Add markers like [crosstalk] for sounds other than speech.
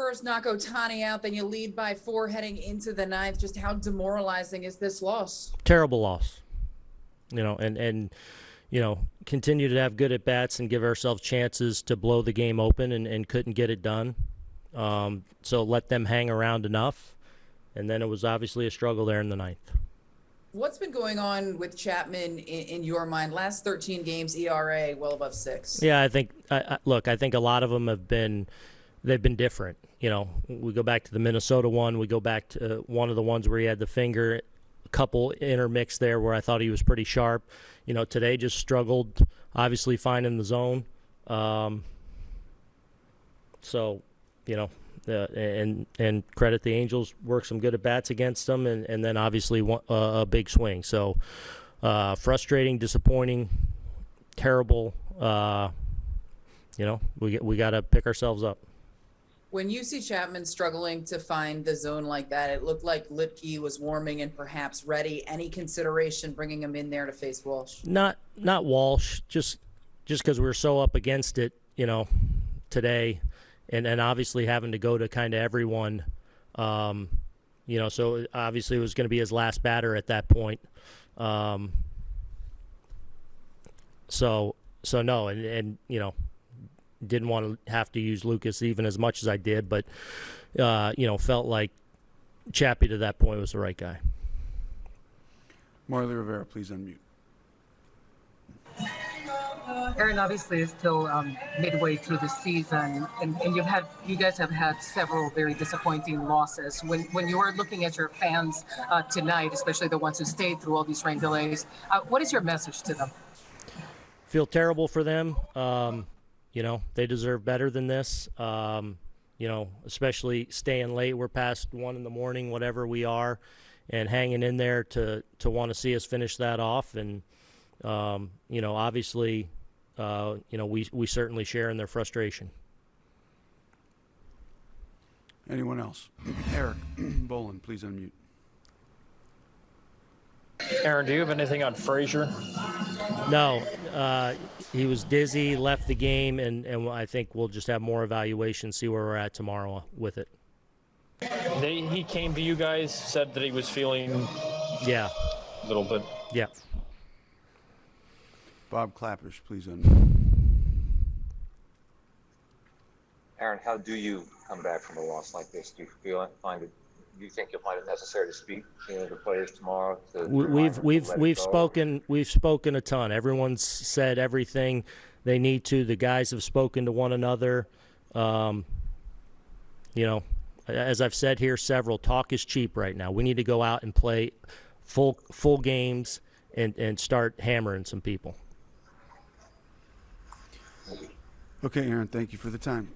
first, knock Otani out, then you lead by four heading into the ninth. Just how demoralizing is this loss? terrible loss. You know, and and you know, continue to have good at bats and give ourselves chances to blow the game open and, and couldn't get it done. Um, so let them hang around enough, and then it was obviously a struggle there in the ninth. What's been going on with Chapman in, in your mind? Last 13 games, ERA well above six. Yeah, I think. I, I, look, I think a lot of them have been, they've been different. You know, we go back to the Minnesota one. We go back to uh, one of the ones where he had the finger, a couple intermixed there where I thought he was pretty sharp. You know, today just struggled, obviously finding the zone. Um, so, you know, uh, and and credit the Angels worked some good at bats against them, and, and then obviously uh, a big swing. So, uh, frustrating, disappointing, terrible. Uh, you know, we we got to pick ourselves up. When you see Chapman struggling to find the zone like that, it looked like Luetge was warming and perhaps ready. Any consideration bringing him in there to face Walsh? Not not Walsh, just just because we're so up against it, you know, today, and and obviously having to go to kind of everyone, um, you know, so obviously it was going to be his last batter at that point. Um, so so no, and and you know, didn't want to have to use Lucas even as much as I did, but uh, you know, felt like Chappie to that point was the right guy. Marly Rivera, please unmute. Aaron, obviously, is still um, midway through the season, and, and you've had you guys have had several very disappointing losses. When when you are looking at your fans uh, tonight, especially the ones who stayed through all these rain delays, uh, what is your message to them? feel terrible for them. Um, you know, they deserve better than this. Um, you know, especially staying late. We're past one in the morning, whatever we are, and hanging in there to to want to see us finish that off. And um, you know, obviously, uh, you know, we we certainly share in their frustration. Anyone else? [clears throat] Eric [clears throat] Bolin, please unmute. Aaron, do you have anything on Frazier? No, uh, he was dizzy, left the game, and, and I think we'll just have more evaluation, see where we're at tomorrow with it. They, he came to you guys, said that he was feeling Yeah, a little bit. yeah. Bob Klapisch, please unmute. Aaron, how do you come back from a loss like this? Do you feel find it? Do you think you'll find it necessary to speak to the players tomorrow? To We- remind We've to we've we've spoken we've spoken a ton. Everyone's said everything they need to. The guys have spoken to one another. Um, you know, as I've said here several, talk is cheap right now. We need to go out and play full full games and and start hammering some people. Okay, Aaron, thank you for the time.